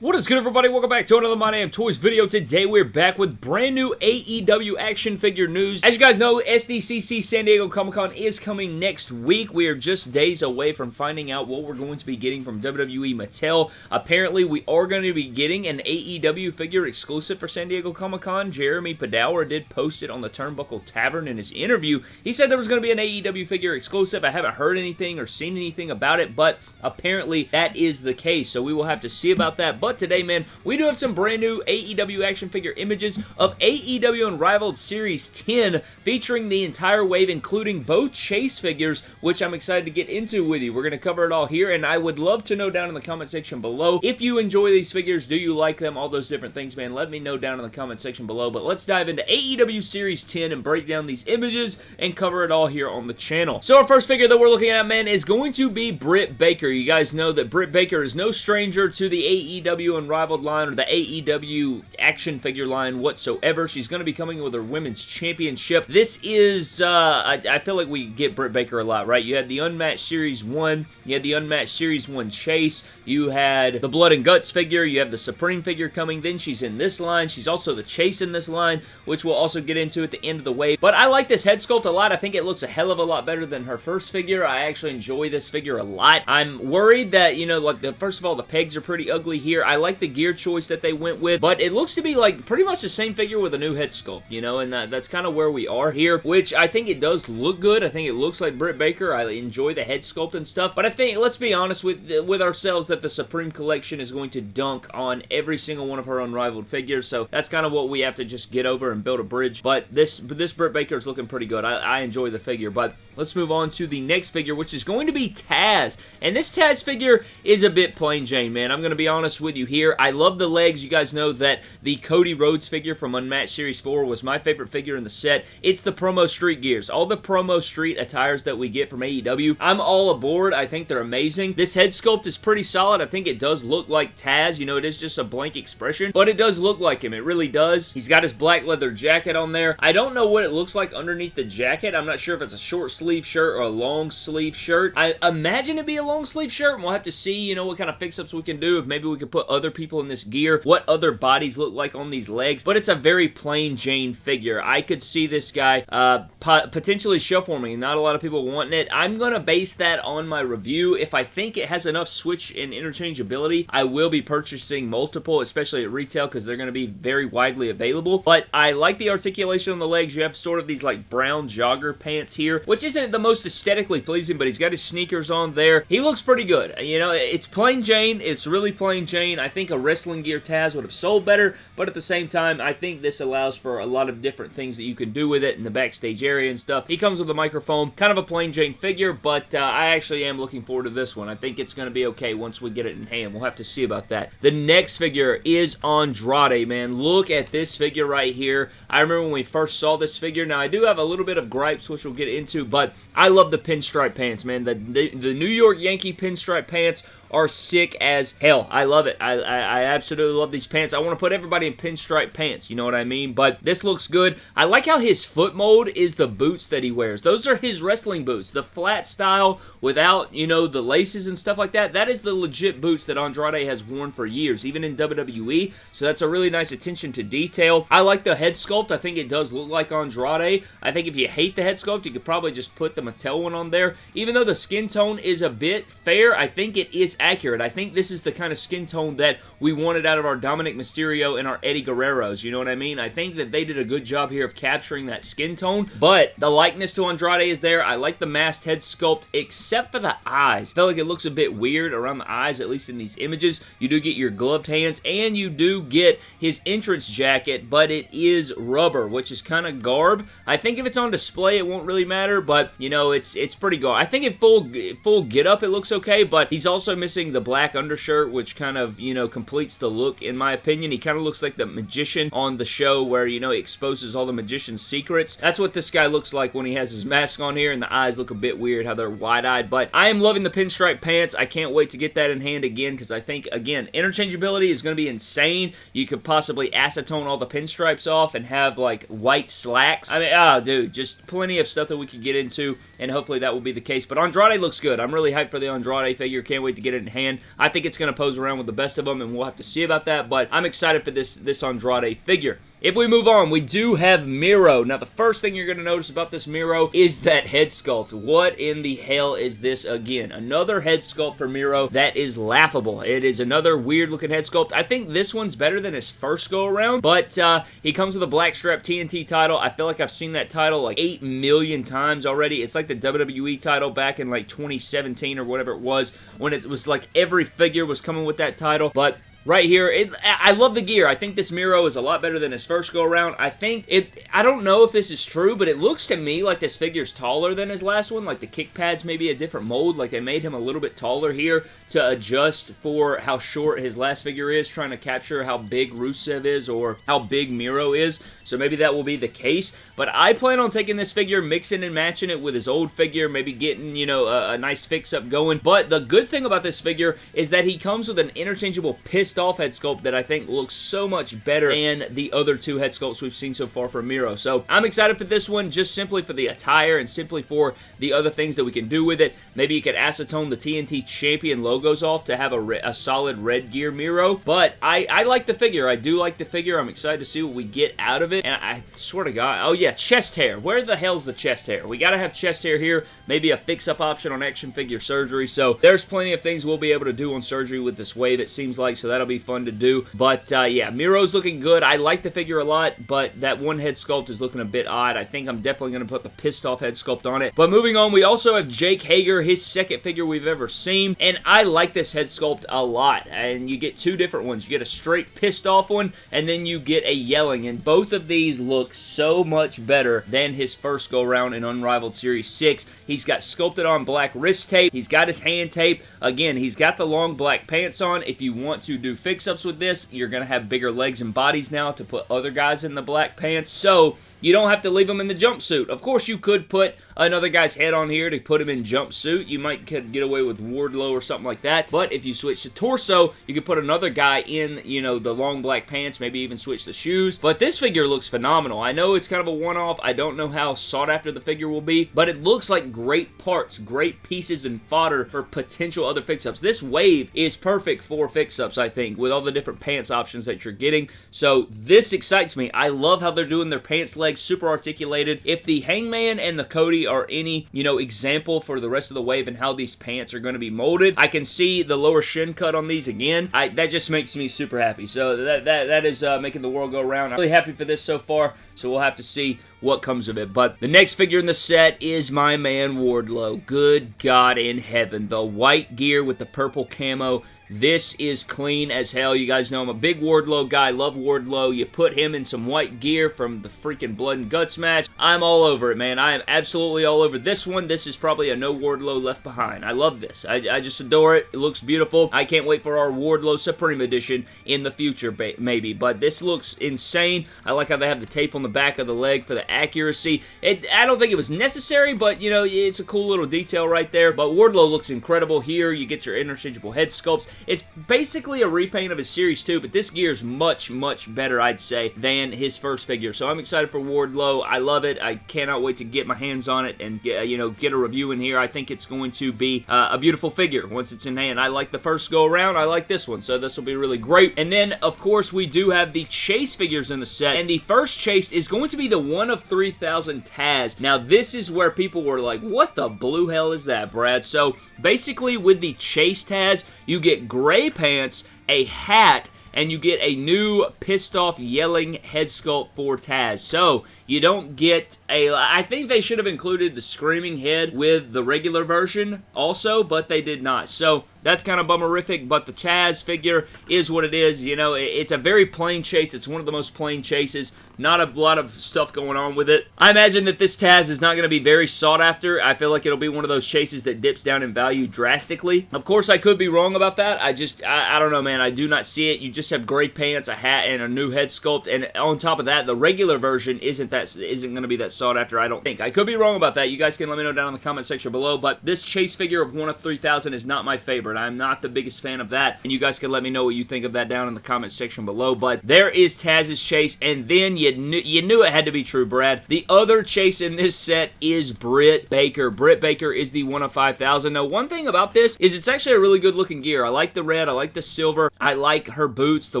What is good everybody? Welcome back to another My Damn Toys video. Today we're back with brand new AEW action figure news. As you guys know, SDCC San Diego Comic-Con is coming next week. We are just days away from finding out what we're going to be getting from WWE Mattel. Apparently, we are going to be getting an AEW figure exclusive for San Diego Comic-Con. Jeremy Padawer did post it on the Turnbuckle Tavern in his interview. He said there was going to be an AEW figure exclusive. I haven't heard anything or seen anything about it, but apparently that is the case. So we will have to see about that. But but today, man, we do have some brand new AEW action figure images of AEW Unrivaled Series 10 featuring the entire wave, including both Chase figures, which I'm excited to get into with you. We're going to cover it all here, and I would love to know down in the comment section below if you enjoy these figures, do you like them, all those different things, man. Let me know down in the comment section below, but let's dive into AEW Series 10 and break down these images and cover it all here on the channel. So our first figure that we're looking at, man, is going to be Britt Baker. You guys know that Britt Baker is no stranger to the AEW AEW Unrivaled line or the AEW action figure line whatsoever. She's going to be coming with her Women's Championship. This is, uh, I, I, feel like we get Britt Baker a lot, right? You had the Unmatched Series 1, you had the Unmatched Series 1 Chase, you had the Blood and Guts figure, you have the Supreme figure coming, then she's in this line. She's also the Chase in this line, which we'll also get into at the end of the wave. But I like this head sculpt a lot. I think it looks a hell of a lot better than her first figure. I actually enjoy this figure a lot. I'm worried that, you know, like, the, first of all, the pegs are pretty ugly here. I like the gear choice that they went with, but it looks to be like pretty much the same figure with a new head sculpt, you know, and that, that's kind of where we are here, which I think it does look good. I think it looks like Britt Baker. I enjoy the head sculpt and stuff, but I think, let's be honest with, with ourselves, that the Supreme Collection is going to dunk on every single one of her unrivaled figures, so that's kind of what we have to just get over and build a bridge, but this, this Britt Baker is looking pretty good. I, I enjoy the figure, but let's move on to the next figure, which is going to be Taz, and this Taz figure is a bit plain Jane, man. I'm going to be honest with you here. I love the legs. You guys know that the Cody Rhodes figure from Unmatched Series 4 was my favorite figure in the set. It's the promo street gears. All the promo street attires that we get from AEW. I'm all aboard. I think they're amazing. This head sculpt is pretty solid. I think it does look like Taz. You know, it is just a blank expression, but it does look like him. It really does. He's got his black leather jacket on there. I don't know what it looks like underneath the jacket. I'm not sure if it's a short sleeve shirt or a long sleeve shirt. I imagine it'd be a long sleeve shirt, and we'll have to see, you know, what kind of fix-ups we can do. If maybe we could put other people in this gear, what other bodies look like on these legs, but it's a very plain Jane figure. I could see this guy uh, potentially show for me. Not a lot of people wanting it. I'm going to base that on my review. If I think it has enough switch and interchangeability, I will be purchasing multiple, especially at retail, because they're going to be very widely available. But I like the articulation on the legs. You have sort of these like brown jogger pants here, which isn't the most aesthetically pleasing, but he's got his sneakers on there. He looks pretty good. You know, it's plain Jane. It's really plain Jane. I think a wrestling gear Taz would have sold better, but at the same time, I think this allows for a lot of different things that you can do with it in the backstage area and stuff. He comes with a microphone, kind of a plain Jane figure, but uh, I actually am looking forward to this one. I think it's going to be okay once we get it in hand. We'll have to see about that. The next figure is Andrade, man. Look at this figure right here. I remember when we first saw this figure. Now, I do have a little bit of gripes, which we'll get into, but I love the pinstripe pants, man. The, the, New York Yankee pinstripe pants are sick as hell. I love it. I, I, I, absolutely love these pants. I want to put everybody in pinstripe pants, you know what I mean? But this looks good. I like how his foot mold is the boots that he wears. Those are his wrestling boots. The flat style without, you know, the laces and stuff like that. That is the legit boots that Andrade has worn for years, even in WWE. So that's a really nice attention to detail. I like the head sculpt. I think it does look like Andrade. I think if you hate the head sculpt, you could probably just put the Mattel one on there. Even though the skin tone is a bit fair, I think it is accurate. I think this is the kind of skin tone that we wanted out of our Dominic Mysterio and our Eddie Guerreros. You know what I mean? I think that they did a good job here of capturing that skin tone, but the likeness to Andrade is there. I like the masked head sculpt, except for the eyes. I feel like it looks a bit weird around the eyes, at least in these images. You do get your gloved hands, and you do get his entrance jacket, but it is rubber, which is kind of garb. I think if it's on display, it won't really matter, but, you know, it's it's pretty garb. I think in full, full get-up, it looks okay, but he's also missing the black undershirt, which kind of, you know, completes the look, in my opinion. He kind of looks like the magician on the show where, you know, he exposes all the magician's secrets. That's what this guy looks like when he has his mask on here, and the eyes look a bit weird, how they're wide-eyed, but I am loving the pinstripe pants. I can't wait to get that in hand again, because I think, again, interchangeability is going to be insane. You could possibly acetone all the pinstripes off and have, like, white slacks. I mean, oh, dude, just plenty of stuff that we could get into, and hopefully that will be the case, but Andrade looks good. I'm really hyped for the Andrade figure. Can't wait to get it in hand. I think it's going to pose around with the best of them, and we'll have to see about that, but I'm excited for this, this Andrade figure. If we move on, we do have Miro. Now, the first thing you're going to notice about this Miro is that head sculpt. What in the hell is this again? Another head sculpt for Miro that is laughable. It is another weird-looking head sculpt. I think this one's better than his first go-around, but uh, he comes with a blackstrap TNT title. I feel like I've seen that title like 8 million times already. It's like the WWE title back in like 2017 or whatever it was when it was like every figure was coming with that title, but right here. It, I love the gear. I think this Miro is a lot better than his first go around. I think it, I don't know if this is true, but it looks to me like this figure's taller than his last one. Like the kick pads maybe a different mold. Like they made him a little bit taller here to adjust for how short his last figure is, trying to capture how big Rusev is or how big Miro is. So maybe that will be the case. But I plan on taking this figure, mixing and matching it with his old figure, maybe getting, you know, a, a nice fix-up going. But the good thing about this figure is that he comes with an interchangeable pissed off head sculpt that I think looks so much better than the other two head sculpts we've seen so far from Miro. So I'm excited for this one just simply for the attire and simply for the other things that we can do with it. Maybe you could acetone the TNT Champion logos off to have a, a solid red gear Miro. But I, I like the figure. I do like the figure. I'm excited to see what we get out of it. And I swear to God, oh yeah, chest hair. Where the hell's the chest hair? We gotta have chest hair here. Maybe a fix-up option on action figure surgery. So there's plenty of things we'll be able to do on surgery with this wave, it seems like. So that'll be fun to do. But uh, yeah, Miro's looking good. I like the figure a lot, but that one head sculpt is looking a bit odd. I think I'm definitely going to put the pissed off head sculpt on it. But moving on, we also have Jake Hager, his second figure we've ever seen. And I like this head sculpt a lot. And you get two different ones. You get a straight pissed off one, and then you get a yelling. And both of these look so much better than his first go around in Unrivaled Series 6. He's got sculpted on black wrist tape. He's got his hand tape. Again, he's got the long black pants on. If you want to do fix-ups with this, you're going to have bigger legs and bodies now to put other guys in the black pants. So, you don't have to leave them in the jumpsuit. Of course, you could put another guy's head on here to put him in jumpsuit. You might get away with Wardlow or something like that. But if you switch to torso, you could put another guy in, you know, the long black pants, maybe even switch the shoes. But this figure looks phenomenal. I know it's kind of a one-off. I don't know how sought after the figure will be, but it looks like great parts, great pieces and fodder for potential other fix-ups. This wave is perfect for fix-ups, I think, with all the different pants options that you're getting. So this excites me. I love how they're doing their pants legs super articulated. If the Hangman and the Cody are any, you know, example for the rest of the wave and how these pants are going to be molded, I can see the lower shin cut on these again. I, that just makes me super happy. So that, that, that is uh, making the world go round. I'm really happy for this so far, so we'll have to see what comes of it. But the next figure in the set is my man Wardlow. Good God in heaven. The white gear with the purple camo this is clean as hell. You guys know I'm a big Wardlow guy. Love Wardlow. You put him in some white gear from the freaking Blood and Guts match. I'm all over it, man. I am absolutely all over this one. This is probably a no Wardlow left behind. I love this. I, I just adore it. It looks beautiful. I can't wait for our Wardlow Supreme Edition in the future, maybe. But this looks insane. I like how they have the tape on the back of the leg for the accuracy. It, I don't think it was necessary, but, you know, it's a cool little detail right there. But Wardlow looks incredible here. You get your interchangeable head sculpts. It's basically a repaint of his Series 2, but this gear is much, much better, I'd say, than his first figure. So I'm excited for Wardlow. I love it. I cannot wait to get my hands on it and, get, you know, get a review in here. I think it's going to be uh, a beautiful figure once it's in hand. I like the first go around. I like this one, so this will be really great. And then, of course, we do have the Chase figures in the set, and the first Chase is going to be the one of 3,000 Taz. Now, this is where people were like, what the blue hell is that, Brad? So, basically, with the Chase Taz, you get gray pants, a hat, and you get a new pissed off yelling head sculpt for Taz. So, you don't get a... I think they should have included the screaming head with the regular version also, but they did not. So, that's kind of bummerific, but the Taz figure is what it is. You know, it's a very plain chase. It's one of the most plain chases. Not a lot of stuff going on with it. I imagine that this Taz is not going to be very sought after. I feel like it'll be one of those chases that dips down in value drastically. Of course, I could be wrong about that. I just, I, I don't know, man. I do not see it. You just have gray pants, a hat, and a new head sculpt, and on top of that, the regular version isn't that isn't going to be that sought after, I don't think. I could be wrong about that. You guys can let me know down in the comment section below, but this chase figure of 1 of 3,000 is not my favorite. I'm not the biggest fan of that, and you guys can let me know what you think of that down in the comment section below, but there is Taz's chase, and then you knew, you knew it had to be true, Brad. The other chase in this set is Britt Baker. Britt Baker is the 1 of 5,000. Now, one thing about this is it's actually a really good looking gear. I like the red, I like the silver, I like her boots, the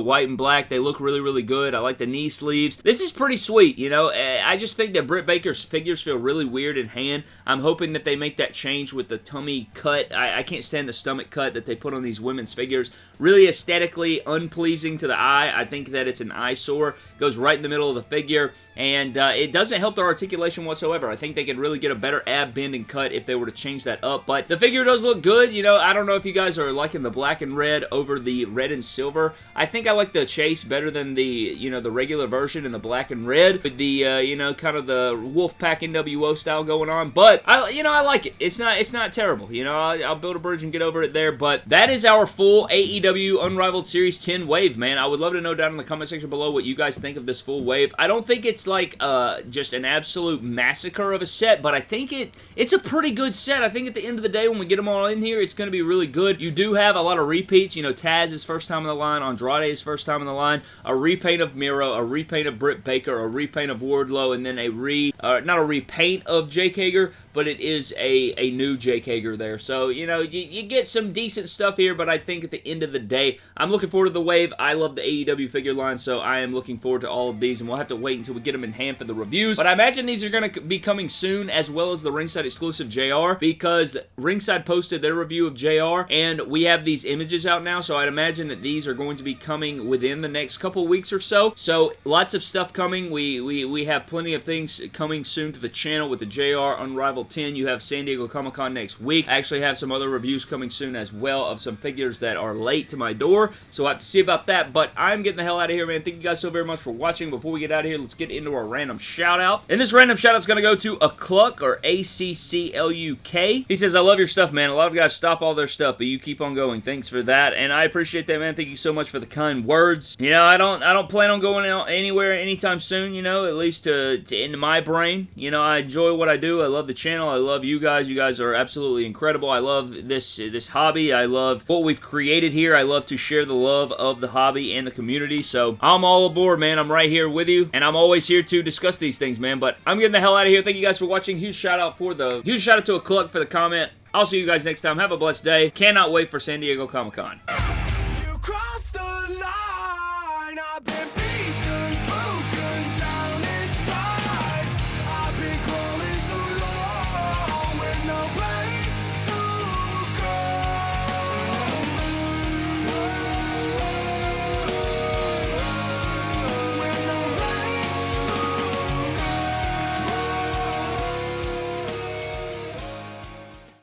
white and black. They look really, really good. I like the knee sleeves. This is pretty sweet, you know. Eh, I just think that Britt Baker's figures feel really weird in hand. I'm hoping that they make that change with the tummy cut. I, I can't stand the stomach cut that they put on these women's figures. Really aesthetically unpleasing to the eye. I think that it's an eyesore. Goes right in the middle of the figure, and uh, it doesn't help their articulation whatsoever. I think they could really get a better ab bend and cut if they were to change that up, but the figure does look good. You know, I don't know if you guys are liking the black and red over the red and silver. I think I like the chase better than the, you know, the regular version in the black and red with the, uh, you know, kind of the Wolfpack NWO style going on, but, I, you know, I like it. It's not, it's not terrible. You know, I'll, I'll build a bridge and get over it there, but that is our full AEW Unrivaled Series 10 wave, man. I would love to know down in the comment section below what you guys think of this full wave. I don't think it's like uh, just an absolute massacre of a set, but I think it it's a pretty good set. I think at the end of the day, when we get them all in here, it's going to be really good. You do have a lot of repeats. You know, Taz's first time on the line, Andrade's first time on the line, a repaint of Miro, a repaint of Britt Baker, a repaint of Wardlow, and then a re, uh, not a repaint of Jake Hager, but it is a, a new Jake Hager there. So, you know, you, you get some decent stuff here, but I think at the end of the day, I'm looking forward to the wave. I love the AEW figure line, so I am looking forward to all of these, and we'll have to wait until we get them in hand for the reviews. But I imagine these are going to be coming soon, as well as the Ringside exclusive JR, because Ringside posted their review of JR, and we have these images out now, so I'd imagine that these are going to be coming within the next couple weeks or so. So, lots of stuff coming. We, we, we have plenty of things coming soon to the channel with the JR Unrivaled 10. You have San Diego Comic-Con next week. I actually have some other reviews coming soon as well of some figures that are late to my door, so I have to see about that, but I'm getting the hell out of here, man. Thank you guys so very much for watching. Before we get out of here, let's get into our random shout-out. And this random shout-out is going to go to Accluk, or A-C-C-L-U-K. He says, I love your stuff, man. A lot of guys stop all their stuff, but you keep on going. Thanks for that, and I appreciate that, man. Thank you so much for the kind words. You know, I don't I don't plan on going out anywhere anytime soon, you know, at least to, to into my brain. You know, I enjoy what I do. I love the channel. I love you guys. You guys are absolutely incredible. I love this this hobby. I love what we've created here. I love to share the love of the hobby and the community. So I'm all aboard, man. I'm right here with you, and I'm always here to discuss these things, man. But I'm getting the hell out of here. Thank you guys for watching. Huge shout out for the huge shout out to Accluk for the comment. I'll see you guys next time. Have a blessed day. Cannot wait for San Diego Comic Con.